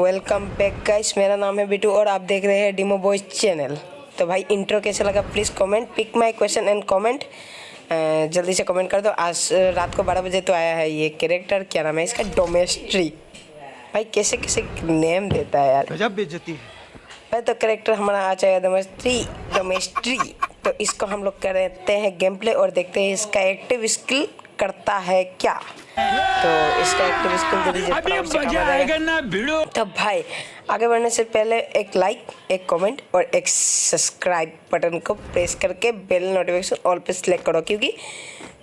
Welcome back guys मेरा नाम है बिटू और आप देख रहे हैं डिमो बॉयज़ चैनल तो भाई इंट्रो कैसे लगा? Please comment pick my question and comment जल्दी से कमेंट कर दो। आज रात को बारह बजे तो आया है ये कैरेक्टर क्या नाम है इसका? डोमेस्ट्री भाई कैसे कैसे नेम देता है यार? गजब बेइज्जती है। भाई तो करेक्टर हमारा आ जाएगा डोमेस्ट्री डोमेस्ट्री तो इसको हम लोग करते हैं गेम प्ले और देखते हैं इसका एक्टिव स्किल करता है क्या? तो इसका एक्टिव स्किल। तो भाई आगे बढ़ने से पहले एक लाइक एक कमेंट और एक सब्सक्राइब बटन को प्रेस करके बेल नोटिफिकेशन ऑल पे सिलेक्ट करो क्योंकि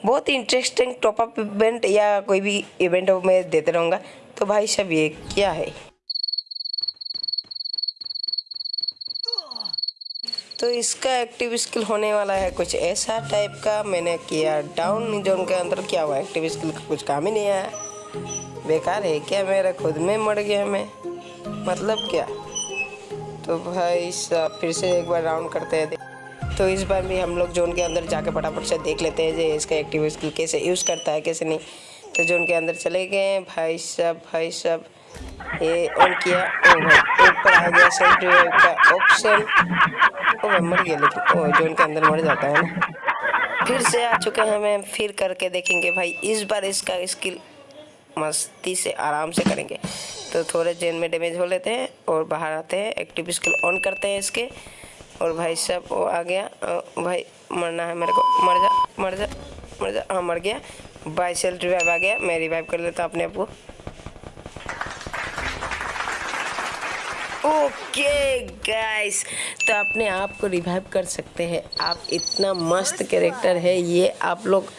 बहुत ही इंटरेस्टिंग टॉपअप इवेंट या कोई भी इवेंट मैं देते रहूँगा। तो भाई सब ये क्या है? तो इसका एक्टिव स्किल होने वाला है कुछ ऐसा टाइप का। मैंने किया डाउन जोन के अंदर क्या हुआ एक्टिव स्किल का कुछ काम ही नहीं आया। बेकार है क्या मेरा? खुद में मर गया मैं। मतलब क्या? तो भाई फिर से एक बार राउंड करते हैं। तो इस बार भी हम लोग जोन के अंदर जाके फटाफट से देख लेते हैं जे इसका एक्टिव स्किल कैसे यूज़ करता है, कैसे नहीं। तो जोन के अंदर चले गए, भाई साहब भाई साहब, ये ऑन किया ऊपर आ गया सेल्फ रिवाइव का ऑप्शन ओ भाई मर गया, लेकिन ओ जोन के अंदर मर जाता है ना। फिर से आ चुके हैं, हमें फिर करके देखेंगे, भाई, इस बार इसका स्किल मस्ती से आराम से करेंगे। तो थोड़े जेन में डैमेज हो लेते हैं और बाहर आते हैं एक्टिव स्किल ऑन करते हैं इसके। और भाई साहब, वो आ गया। भाई, मरना है मेरे को। मर जा मर जा। जा हाँ मर गया। बाई सेल्फ रिवाइव आ गया। मैं रिवाइव कर लेता अपने आप को। ओके गाइस तो अपने आप को रिवाइव कर सकते हैं। आप इतना मस्त कैरेक्टर है, ये आप लोग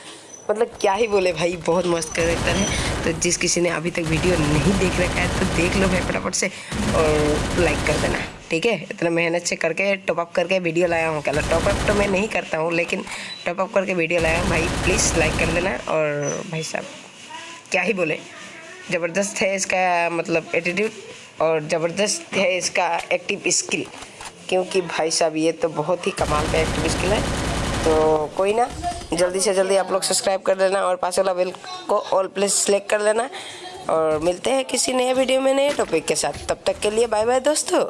मतलब क्या ही बोले भाई, बहुत मस्त कैरेक्टर है। तो जिस किसी ने अभी तक वीडियो नहीं देख रखा है तो देख लो भाई फटाफट से और लाइक कर देना, ठीक है? इतना मेहनत से करके टॉप अप करके वीडियो लाया हूँ। क्या टॉप अप तो मैं नहीं करता हूँ, लेकिन टॉप अप करके वीडियो लाया हूँ। भाई प्लीज़ लाइक कर देना और भाई साहब, क्या ही बोले? ज़बरदस्त है इसका मतलब एटीट्यूड और ज़बरदस्त है इसका एक्टिव स्किल क्योंकि भाई साहब ये तो बहुत ही कमाल का एक्टिव स्किल है। तो कोई ना जल्दी से जल्दी आप लोग सब्सक्राइब कर लेना और पास वाला बेल को ऑल प्लेस सेलेक्ट कर लेना। और मिलते हैं किसी नए वीडियो में नए टॉपिक के साथ। तब तक के लिए बाय बाय दोस्तों।